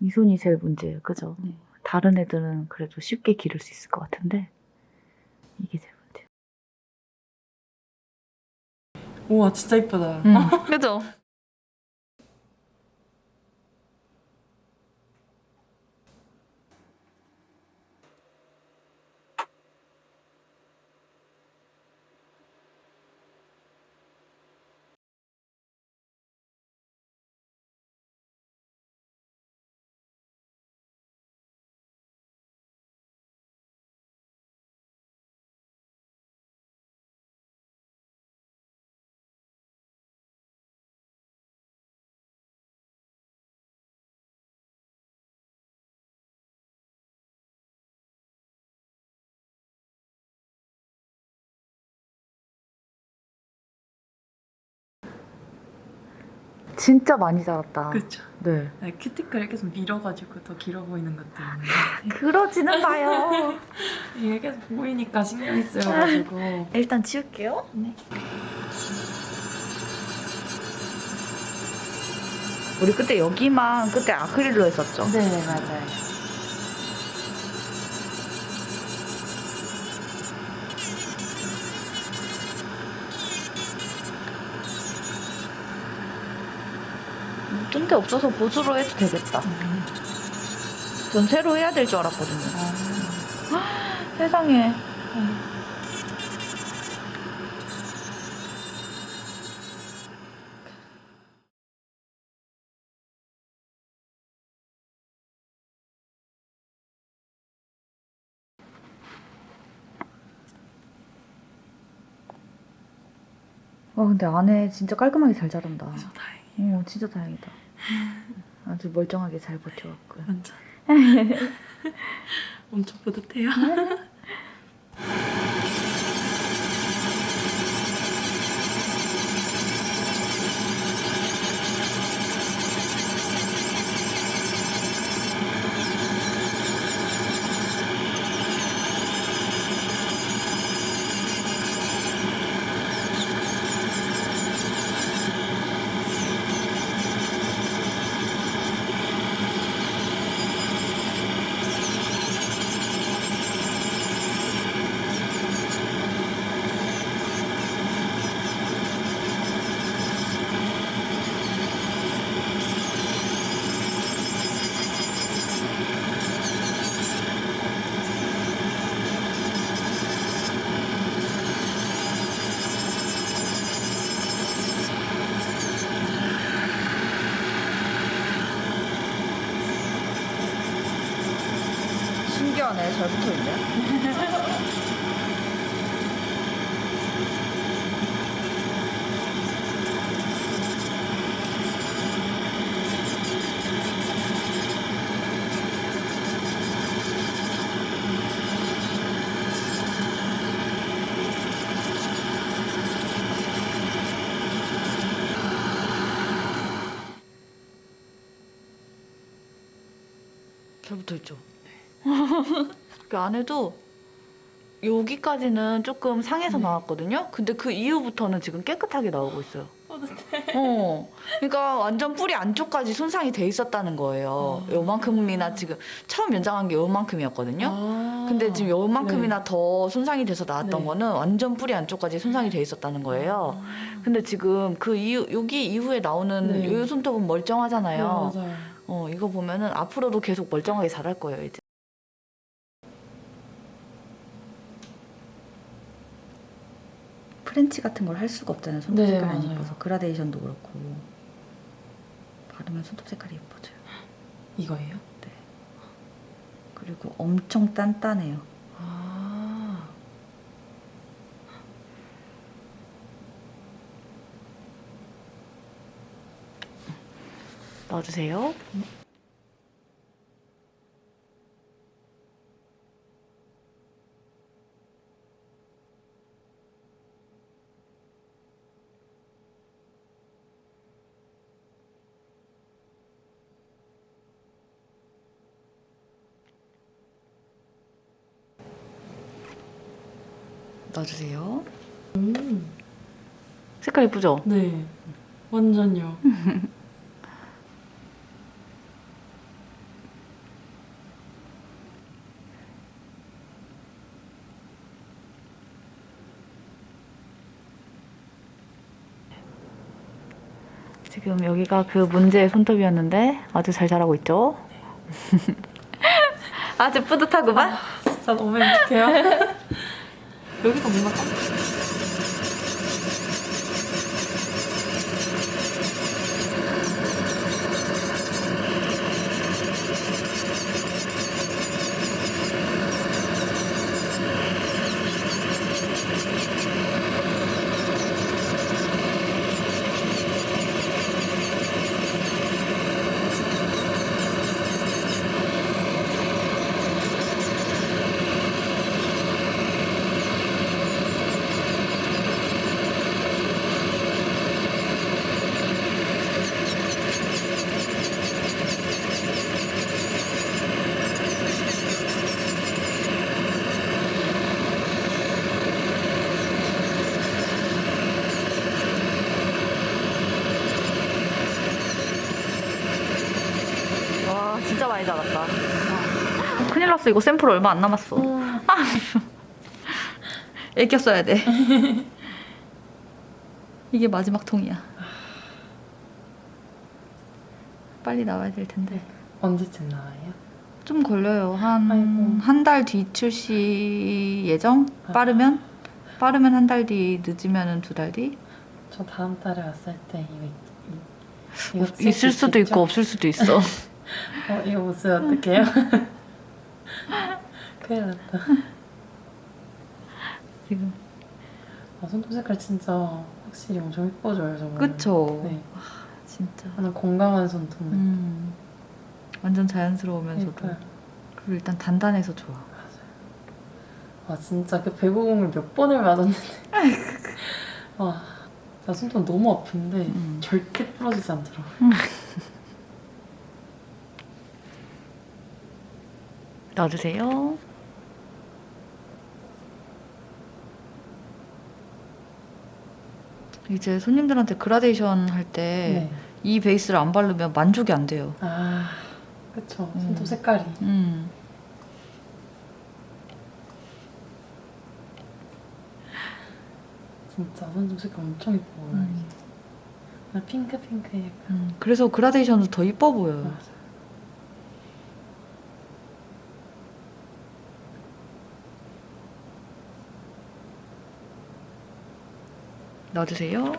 이 손이 제일 문제예요. 그죠? 네. 다른 애들은 그래도 쉽게 기를 수 있을 것 같은데 이게 제일 문제예요. 우와 진짜 이쁘다. 음. 그죠? 진짜 많이 자랐다. 그렇죠. 네. 네, 큐티클 계속 밀어가지고 더 길어 보이는 것도 있는데 그러지는 마요. 이게 계속 보이니까 신경이 쓰여가지고 일단 치울게요. 네. 우리 그때 여기만 그때 아크릴로 했었죠. 네 맞아요. 뜬데 없어서 보수로 해도 되겠다. 전 새로 해야 될 줄 알았거든요. 세상에. 와 근데 안에 진짜 깔끔하게 잘 자란다. 저 다행히 어 진짜 다행이다. 아주 멀쩡하게 잘 버텨왔고. 완전 엄청 뿌듯해요. 잘 붙어있네. 잘 붙어있죠? 그 안에도 여기까지는 조금 상해서 네. 나왔거든요. 근데 그 이후부터는 지금 깨끗하게 나오고 있어요. 뿌듯해. 어, 그러니까 완전 뿌리 안쪽까지 손상이 돼 있었다는 거예요. 아. 요만큼이나 지금 처음 연장한 게 요만큼이었거든요. 아. 근데 지금 요만큼이나 더 손상이 돼서 나왔던 네. 거는 완전 뿌리 안쪽까지 손상이 돼 있었다는 거예요. 아. 근데 지금 그 이후 여기 이후에 나오는 네. 요 손톱은 네, 멀쩡하잖아요. 맞아요. 어, 이거 보면은 앞으로도 계속 멀쩡하게 자랄 거예요, 이제. French 같은 걸 할 수가 없잖아요. 손톱 네, 색깔 안. 예뻐서 그라데이션도 그렇고 바르면 손톱 색깔이 예뻐져요. 이거예요? 그리고 엄청 단단해요. 아. 넣어주세요. 놔주세요. 음. 색깔 예쁘죠? 네. 완전요. 지금 여기가 그 문제의 손톱이었는데 아주 잘 자라고 있죠? 네. 아주 뿌듯하구만? 아, 진짜 너무 행복해요. 여기가 뭔가 진짜 많이 자랐다. 큰일 났어 이거 샘플 얼마 안 남았어. 애껴 써야 돼. 이게 마지막 통이야. 빨리 나와야 될 텐데. 언제쯤 나와요? 좀 걸려요. 한. 한 달 뒤 출시 예정? 빠르면? 빠르면 한 달 뒤, 늦으면 두 달 뒤? 저 다음 달에 왔을 때 이거 있- 이- 이거 있을 쓸 수도 있죠? 있고 없을 수도 있어. 어, 이거 못 쓰면 어떡해요? 큰일 났다. 지금. 아, 손톱 색깔 진짜 확실히 엄청 예뻐져요, 정말. 그쵸? 네. 진짜. 하나 건강한 손톱. 음. 완전 자연스러우면서도. 그러니까요. 그리고 일단 단단해서 좋아. 아 진짜 그 배구공을 몇 번을 맞았는데 와, 나 손톱 너무 아픈데 음. 절대 부러지지 않더라고요. 놔주세요. 이제 손님들한테 그라데이션 할 때이 네. 베이스를 안 바르면 만족이 안 돼요. 아, 그쵸. 음. 손톱 색깔이. 음. 진짜 손톱 색깔 엄청 예뻐 보여요. 음. 나 핑크 핑크 약간. 음. 그래서 그라데이션도 더 이뻐 보여요. 맞아. 넣어주세요.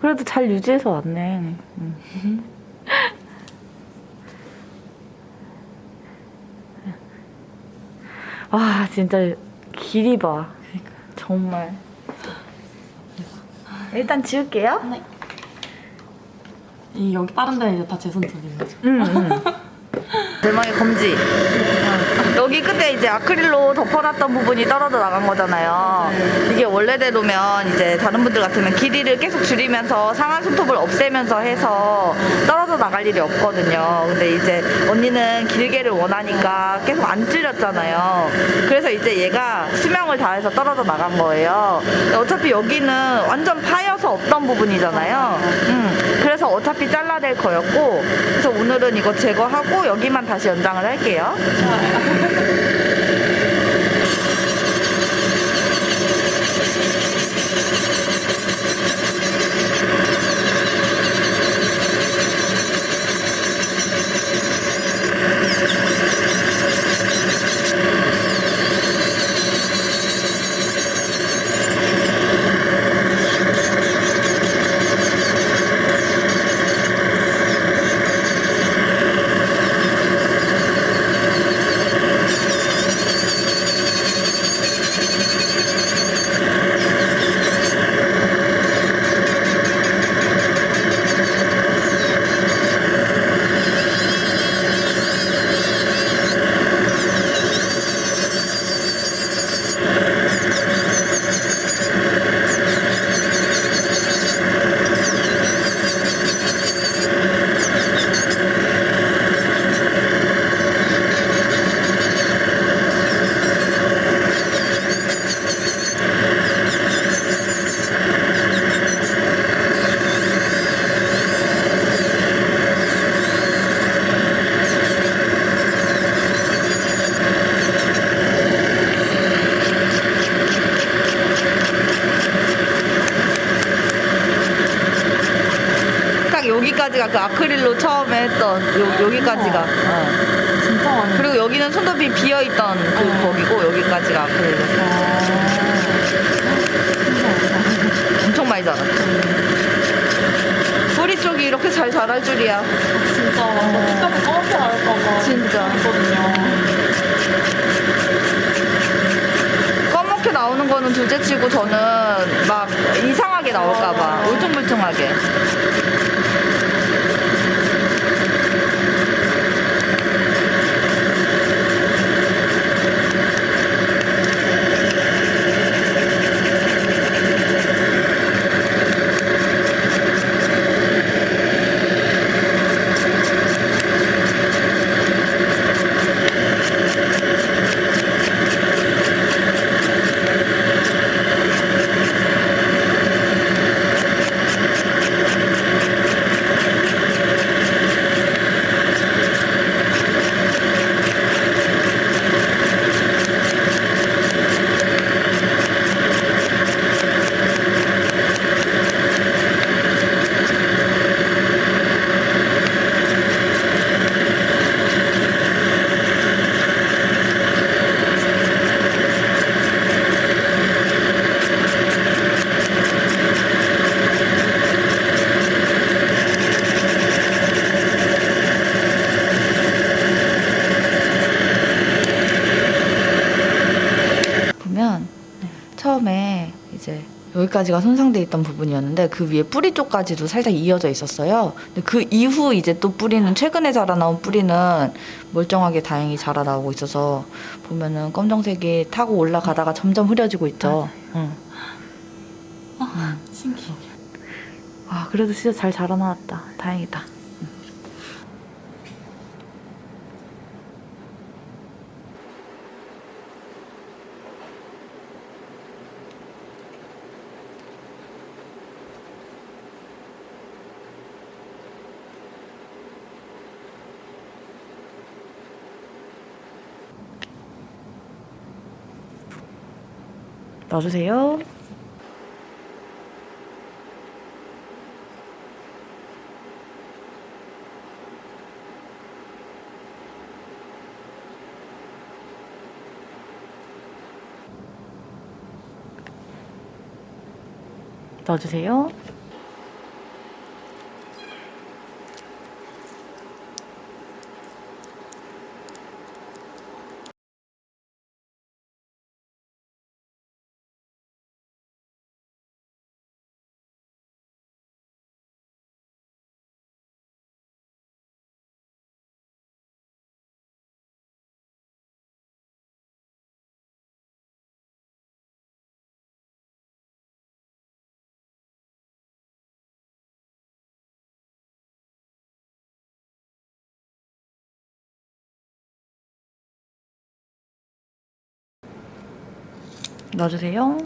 그래도 잘 유지해서 왔네. 음. 와 진짜 길이 봐. 정말. 일단 지울게요. 이 여기 다른 데는 이제 다 제 손톱인 거죠. 응, 응. 대망의 검지. 여기 끝에 이제 아크릴로 덮어놨던 부분이 떨어져 나간 거잖아요. 이게 원래대로면 이제 다른 분들 같으면 길이를 계속 줄이면서 상한 손톱을 없애면서 해서 떨어져 나갈 일이 없거든요. 근데 이제 언니는 길게를 원하니까 계속 안 줄였잖아요. 그래서 이제 얘가 수 명을 다해서 떨어져 나간 거예요. 어차피 여기는 완전 파여서 없던 부분이잖아요. 음, 그래서 어차피 잘라낼 거였고, 그래서 오늘은 이거 제거하고 여기만 다시 연장을 할게요. 그 아크릴로 처음에 했던 요, 여기까지가. 어. 진짜 많이. 그리고 여기는 손톱이 비어 있던 그 어. 거기고 여기까지가 아크릴로. 아. 엄청 많이 자랐죠. 뿌리 쪽이 이렇게 잘 자랄 줄이야. 진짜 완전 피카소 검게 나올까봐. 진짜. 검게 나오는 거는 둘째치고 저는 막 이상하게 나올까봐 울퉁불퉁하게. 보면 처음에 이제 여기까지가 손상돼 있던 부분이었는데 그 위에 뿌리 쪽까지도 살짝 이어져 있었어요. 근데 그 이후 이제 또 뿌리는 최근에 자라나온 뿌리는 멀쩡하게 다행히 자라나오고 있어서 보면은 검정색이 타고 올라가다가 점점 흐려지고 있죠. 응. 신기해. 와 그래도 진짜 잘 자라나왔다. 다행이다. 놔주세요. 넣어주세요. 넣어주세요.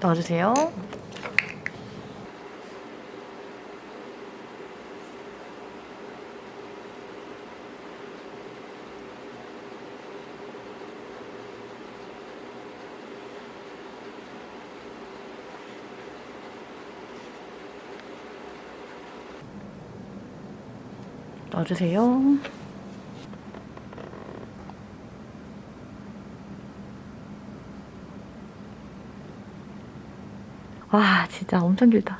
넣어주세요. 넣어주세요. 와, 진짜 엄청 길다.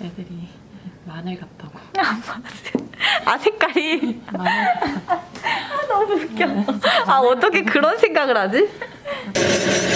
애들이 마늘 같다고. 아, 색깔이. 마늘 너무 웃겨. 아, 어떻게 그런 생각을 하지?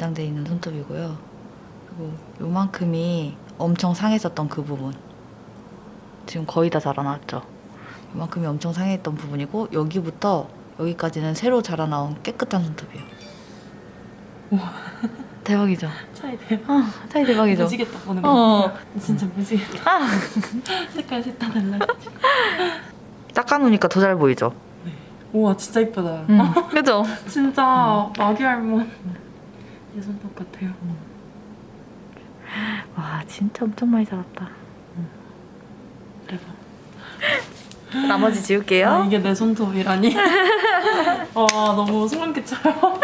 연장돼 있는 손톱이고요. 그리고 요만큼이 엄청 상했었던 그 부분. 지금 거의 다 자라났죠. 요만큼이 엄청 상했던 부분이고 여기부터 여기까지는 새로 자라나온 깨끗한 손톱이에요. 대박이죠? 차이 대박. 아, 차이 대박이죠? 무지겠다 보는 어. 거 같아요. 진짜 무지겠다. 아, 색깔 셋 다 달라. 닦아놓으니까 더 잘 보이죠? 우와 진짜 이쁘다. 음, 그죠? 진짜 마귀 할몬. 내 손톱 같아요. 와, 진짜 엄청 많이 자랐다. 대박. 나머지 지울게요. 아, 이게 내 손톱이라니. 와 너무 소름 끼쳐요.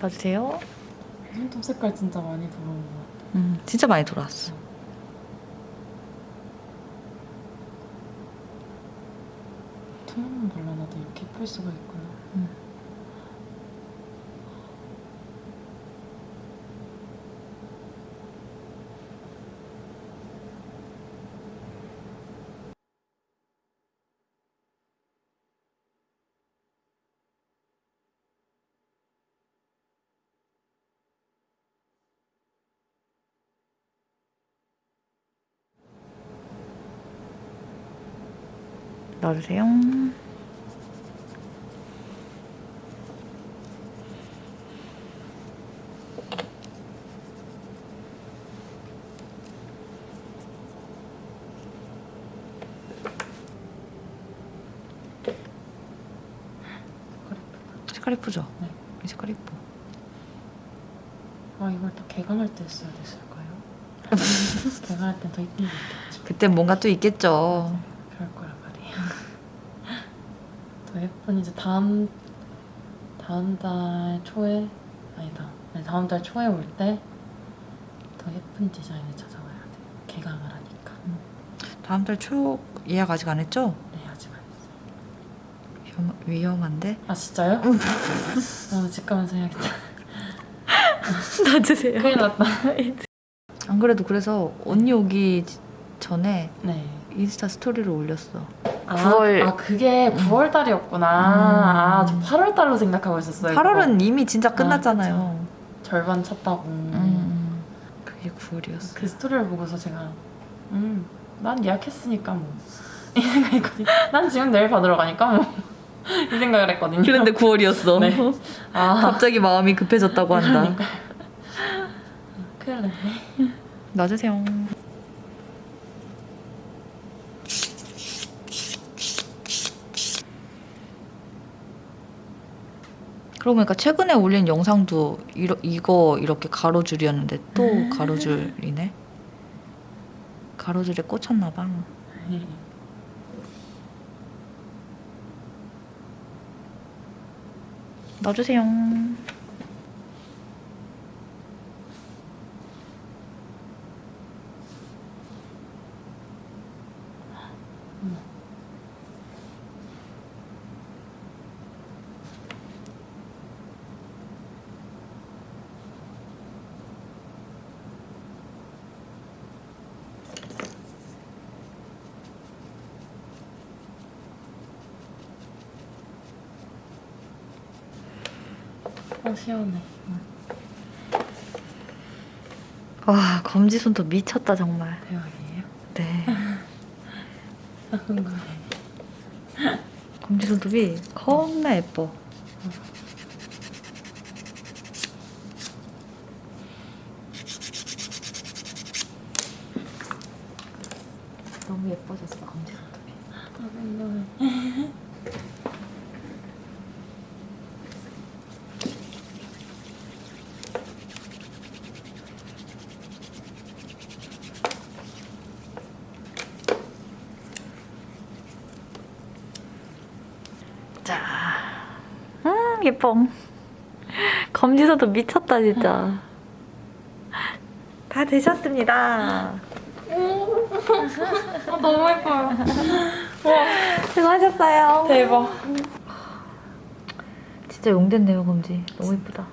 봐주세요. 손톱 색깔 진짜 많이 들어온 것 같아. 음, 진짜 많이 돌아왔어. 투명한 발라놔도 이렇게 예쁠 수가 있구나. 놔주세요. 색깔 예쁘죠? 네. 이 색깔 예뻐. 아 이걸 또 개강할 때 써야 됐을까요? 개강할 땐더 이쁜 게 있겠죠. 그땐 뭔가 또 있겠죠. 그럴 거란 말이에요. 더 예쁜 이제 다음 다음 달 초에 아니다. 네, 다음 달 초에 올 때 더 예쁜 디자인을 찾아와야 돼. 개강을 하니까. 다음 달 초 예약 아직 안 했죠? 네 아직 안 했어요. 위험, 위험한데? 아 진짜요? 어, 집 가면서 해야겠다. 놔주세요. 큰일 났다. 안 그래도 그래서 언니 오기 지- 전에 네. 인스타 스토리를 올렸어. 아, 9월. 아 그게 9월 달이었구나. 아, 저 8월 달로 생각하고 있었어요. 8월은 이미 진짜 아, 끝났잖아요. 그쵸. 절반 찼다고. 음, 그게 9월이었어. 그 스토리를 보고서 제가 음, 난 예약했으니까 뭐. 이 생각했거든요. 난 지금 내일 받으러 가니까 뭐. 이 생각을 했거든요. 그런데 9월이었어. 네. 아, 갑자기 마음이 급해졌다고 한다. 그러니까. 큰일 났네. 놔주세요. 그러고 보니까 최근에 올린 영상도 이러, 이거 이렇게 가로줄이었는데 또 가로줄이네. 가로줄에 꽂혔나 봐. 놔주세요. 어, 시원해. 와 검지 손톱 미쳤다 정말. 대박이에요. 네. 아. 검지 손톱이 겁나 예뻐. 너무 예뻐졌어 검지 손톱이. 아, 네. 자, 음 예뻐. 검지손톱 미쳤다 진짜. 다 되셨습니다. 아, 너무 예뻐요. 수고하셨어요. 대박. 진짜 용됐네요 검지. 너무 예쁘다.